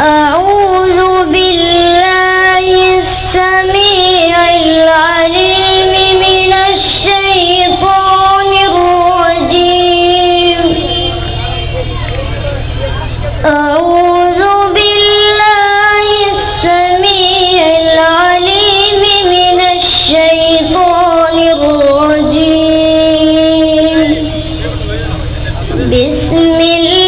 أعوذ بالله السميع العليم من الشيطان الرجيم. أعوذ بالله السميع العليم من الشيطان الرجيم. بسم الله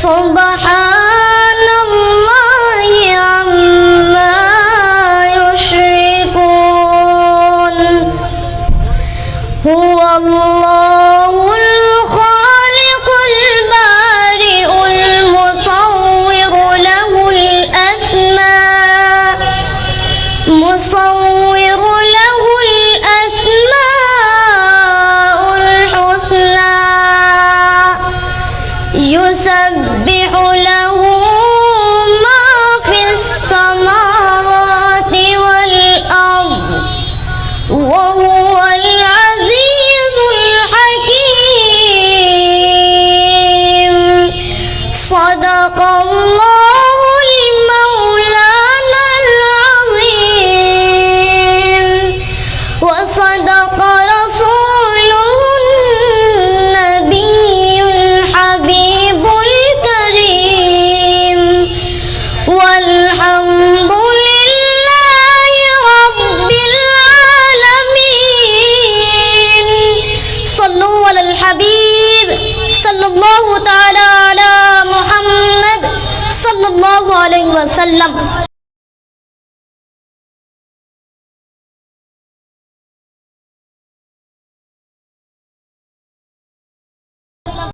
سبحان الله عما يشركون. هو الله يسبح له ما في السماوات والأرض وهو العزيز الحكيم. صدق الله المولانا العظيم. وصدق الحبيب صلى الله تعالى على محمد صلى الله عليه وسلم.